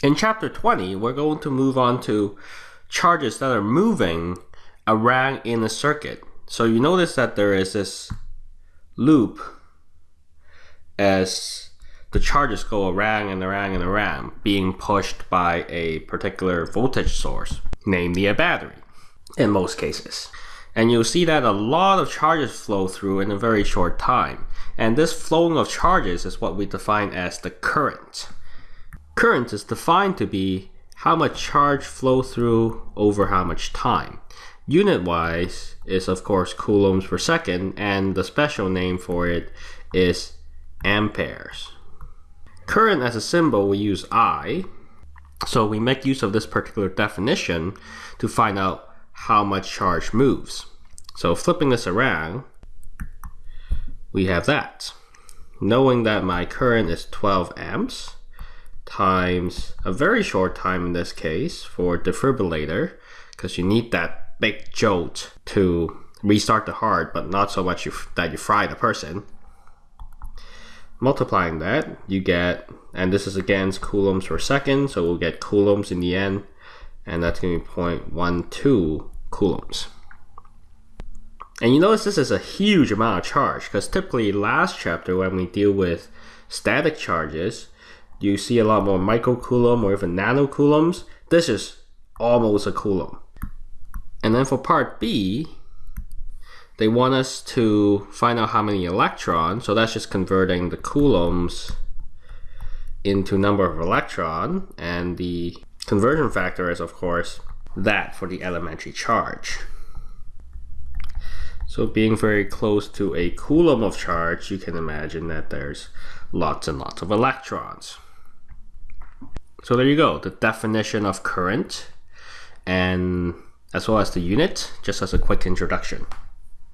In chapter 20, we're going to move on to charges that are moving around in a circuit. So you notice that there is this loop as the charges go around and around and around, being pushed by a particular voltage source, namely a battery, in most cases. And you'll see that a lot of charges flow through in a very short time. And this flowing of charges is what we define as the current. Current is defined to be how much charge flow through over how much time. Unit wise is of course coulombs per second and the special name for it is amperes. Current as a symbol we use I, so we make use of this particular definition to find out how much charge moves. So flipping this around, we have that. Knowing that my current is 12 amps times a very short time in this case for defibrillator, because you need that big jolt to restart the heart, but not so much you, that you fry the person. Multiplying that, you get, and this is against coulombs per second, so we'll get coulombs in the end, and that's going to be 0.12 coulombs. And you notice this is a huge amount of charge, because typically last chapter when we deal with static charges, you see a lot more microcoulomb or even nanocoulombs. This is almost a coulomb. And then for part B, they want us to find out how many electrons. So that's just converting the coulombs into number of electron. And the conversion factor is, of course, that for the elementary charge. So being very close to a coulomb of charge, you can imagine that there's lots and lots of electrons. So there you go, the definition of current and as well as the unit, just as a quick introduction.